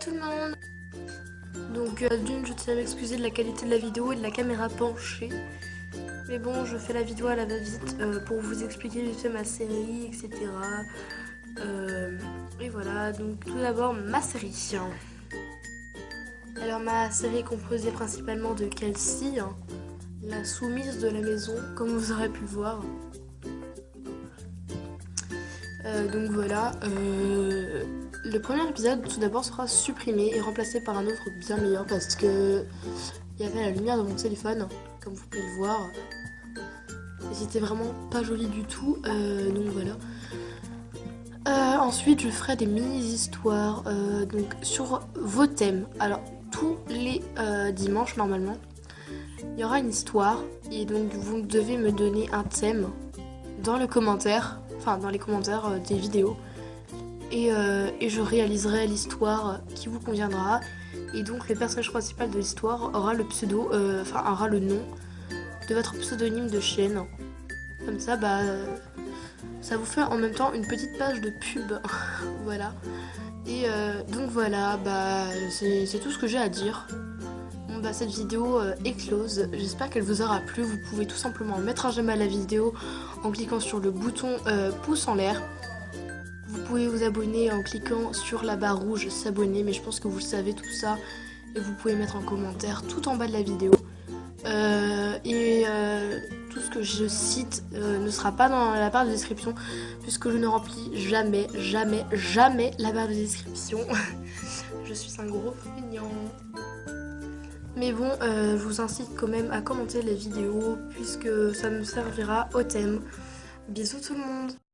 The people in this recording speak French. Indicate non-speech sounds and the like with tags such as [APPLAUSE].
Tout le monde Donc euh, d'une, je tiens à m'excuser de la qualité de la vidéo et de la caméra penchée. Mais bon, je fais la vidéo à la va-vite euh, pour vous expliquer vite fait ma série, etc. Euh, et voilà, donc tout d'abord ma série. Alors ma série composée principalement de Kelsey, hein, la soumise de la maison, comme vous aurez pu le voir. donc voilà, le premier épisode, tout d'abord, sera supprimé et remplacé par un autre bien meilleur parce que il y avait la lumière de mon téléphone, comme vous pouvez le voir. Et c'était vraiment pas joli du tout, euh, donc voilà. Euh, ensuite, je ferai des mini-histoires euh, donc sur vos thèmes. Alors, tous les dimanches, normalement, il y aura une histoire. Et donc, vous devez me donner un thème dans les commentaires, enfin, dans les commentaires des vidéos. Euh, et, je réaliserai l'histoire qui vous conviendra. Et donc le personnage principal de l'histoire aura le pseudo, euh, enfin aura le nom de votre pseudonyme de chaîne. Comme ça, bah, ça vous fait en même temps une petite page de pub. [LAUGHS] voilà. Et euh, donc voilà, bah, c'est tout ce que j'ai à dire. Bon bah cette vidéo est close, j'espère qu'elle vous aura plu. Vous pouvez tout simplement mettre un j'aime à la vidéo en cliquant sur le bouton pouce en l'air. Vous pouvez vous abonner en cliquant sur la barre rouge s'abonner, mais je pense que vous le savez tout ça. Et vous pouvez mettre en commentaire tout en bas de la vidéo. Euh, et euh, tout ce que je cite euh, ne sera pas dans la barre de description puisque je ne remplis jamais, jamais, jamais la barre de description. [LAUGHS] je suis un gros feignant. Mais bon, je vous incite quand même à commenter les vidéos puisque ça me servira au thème. Bisous tout le monde